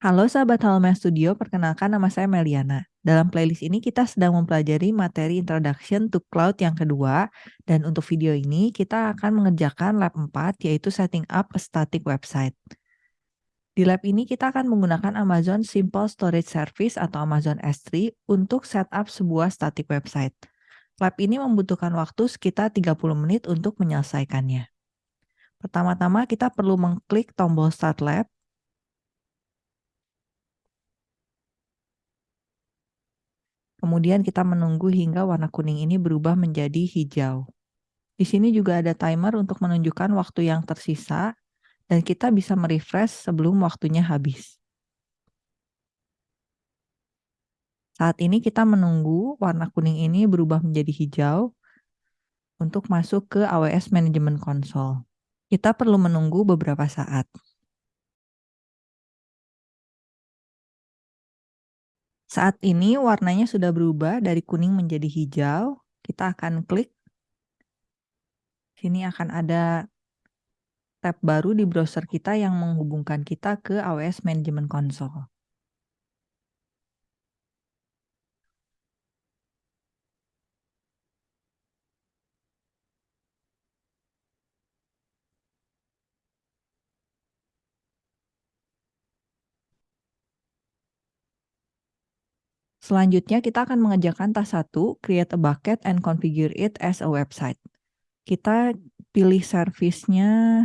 Halo sahabat Halomen Studio, perkenalkan nama saya Meliana. Dalam playlist ini kita sedang mempelajari materi Introduction to Cloud yang kedua, dan untuk video ini kita akan mengerjakan lab 4, yaitu Setting Up a Static Website. Di lab ini kita akan menggunakan Amazon Simple Storage Service atau Amazon S3 untuk setup sebuah static website. Lab ini membutuhkan waktu sekitar 30 menit untuk menyelesaikannya. Pertama-tama kita perlu mengklik tombol Start Lab, Kemudian kita menunggu hingga warna kuning ini berubah menjadi hijau. Di sini juga ada timer untuk menunjukkan waktu yang tersisa dan kita bisa merefresh sebelum waktunya habis. Saat ini kita menunggu warna kuning ini berubah menjadi hijau untuk masuk ke AWS Management Console. Kita perlu menunggu beberapa saat. Saat ini warnanya sudah berubah dari kuning menjadi hijau. Kita akan klik. Sini akan ada tab baru di browser kita yang menghubungkan kita ke AWS Management Console. Selanjutnya kita akan mengerjakan task 1, create a bucket and configure it as a website. Kita pilih service-nya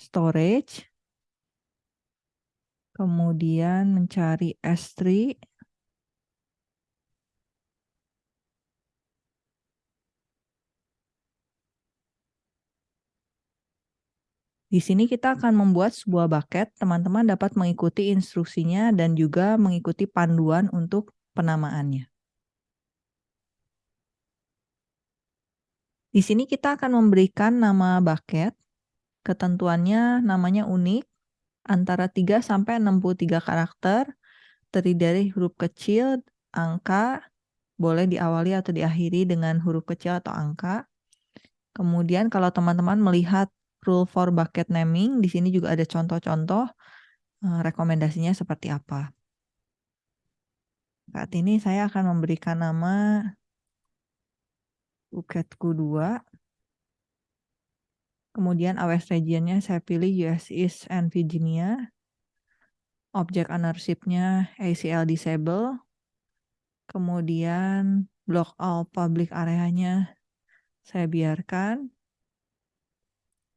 storage, kemudian mencari S3, Di sini kita akan membuat sebuah bucket, teman-teman dapat mengikuti instruksinya dan juga mengikuti panduan untuk penamaannya. Di sini kita akan memberikan nama bucket. Ketentuannya namanya unik, antara 3 sampai 63 karakter, terdiri dari huruf kecil, angka, boleh diawali atau diakhiri dengan huruf kecil atau angka. Kemudian kalau teman-teman melihat rule for bucket naming, di sini juga ada contoh-contoh eh, rekomendasinya seperti apa. Saat ini saya akan memberikan nama Buketku 2. Kemudian AWS regionnya saya pilih US East and Virginia. Object ownership-nya ACL disable. Kemudian block all public area-nya saya biarkan.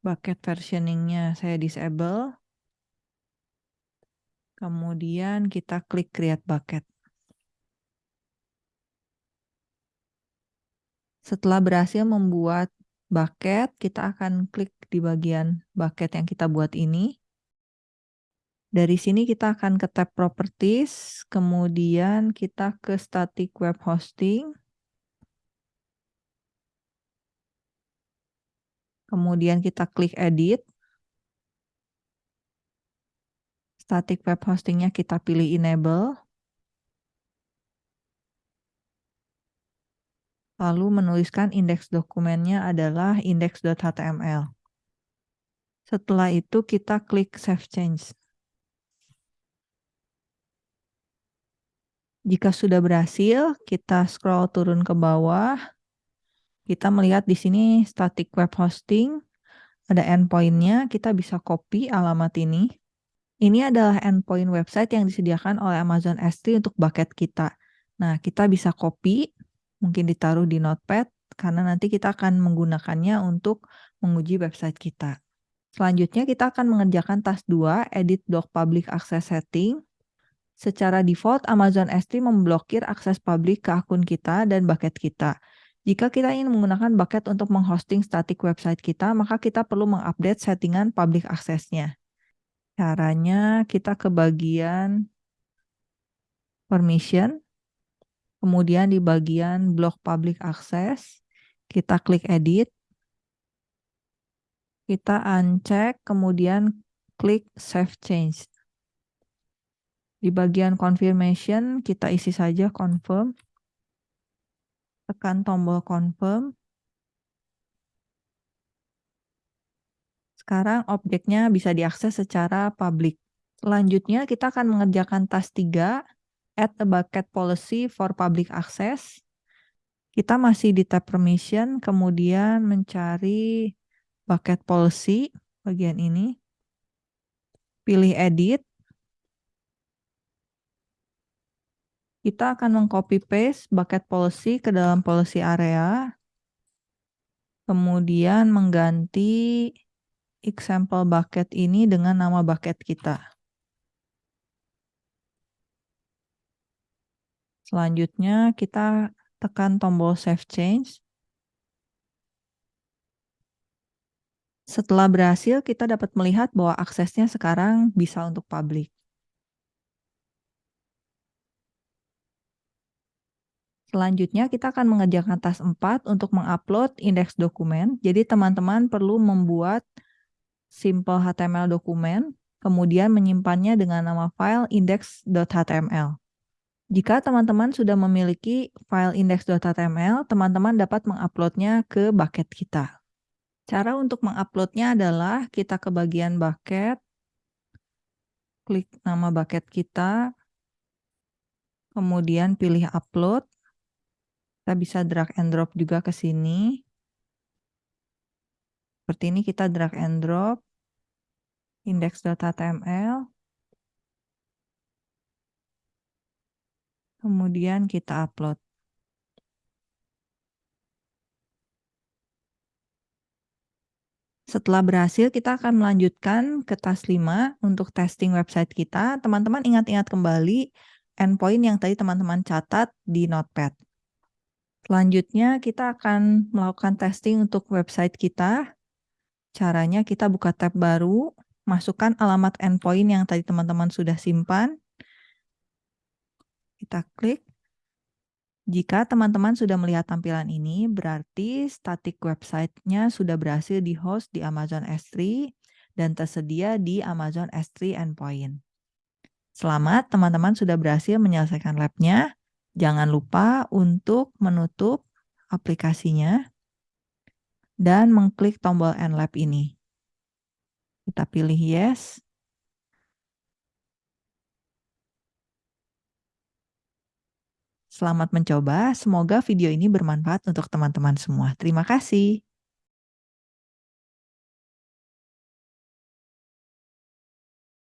Bucket versioning-nya saya disable. Kemudian kita klik create bucket. Setelah berhasil membuat bucket, kita akan klik di bagian bucket yang kita buat ini. Dari sini kita akan ke tab properties, kemudian kita ke static web hosting. Kemudian kita klik edit. Static web hostingnya kita pilih enable. Lalu menuliskan indeks dokumennya adalah index.html. Setelah itu kita klik Save Change. Jika sudah berhasil, kita scroll turun ke bawah. Kita melihat di sini static web hosting, ada endpoint-nya, kita bisa copy alamat ini. Ini adalah endpoint website yang disediakan oleh Amazon S3 untuk bucket kita. Nah, kita bisa copy, mungkin ditaruh di notepad karena nanti kita akan menggunakannya untuk menguji website kita. Selanjutnya kita akan mengerjakan task 2, edit block public access setting. Secara default Amazon S3 memblokir akses publik ke akun kita dan bucket kita. Jika kita ingin menggunakan bucket untuk menghosting static website kita, maka kita perlu mengupdate settingan public access-nya. Caranya kita ke bagian permission, Kemudian di bagian blok public access, kita klik edit. Kita uncheck, kemudian klik save change. Di bagian confirmation, kita isi saja confirm. Tekan tombol confirm. Sekarang objeknya bisa diakses secara publik. Selanjutnya kita akan mengerjakan tas 3, add a bucket policy for public access. Kita masih di tab permission, kemudian mencari bucket policy, bagian ini. Pilih edit. Kita akan mengcopy paste bucket policy ke dalam policy area. Kemudian mengganti example bucket ini dengan nama bucket kita. Selanjutnya kita tekan tombol Save Change. Setelah berhasil, kita dapat melihat bahwa aksesnya sekarang bisa untuk publik. Selanjutnya kita akan mengerjakan tas 4 untuk mengupload indeks dokumen. Jadi teman-teman perlu membuat simple HTML dokumen, kemudian menyimpannya dengan nama file index.html. Jika teman-teman sudah memiliki file index.html, teman-teman dapat menguploadnya ke bucket kita. Cara untuk menguploadnya adalah kita ke bagian bucket, klik nama bucket kita, kemudian pilih upload. Kita bisa drag and drop juga ke sini. Seperti ini kita drag and drop index.html. kemudian kita upload. Setelah berhasil, kita akan melanjutkan ke tas 5 untuk testing website kita. Teman-teman ingat-ingat kembali endpoint yang tadi teman-teman catat di Notepad. Selanjutnya, kita akan melakukan testing untuk website kita. Caranya kita buka tab baru, masukkan alamat endpoint yang tadi teman-teman sudah simpan, kita klik. Jika teman-teman sudah melihat tampilan ini, berarti static website-nya sudah berhasil di-host di Amazon S3 dan tersedia di Amazon S3 Endpoint. Selamat, teman-teman sudah berhasil menyelesaikan lab-nya. Jangan lupa untuk menutup aplikasinya dan mengklik tombol End Lab ini. Kita pilih Yes. Selamat mencoba, semoga video ini bermanfaat untuk teman-teman semua. Terima kasih.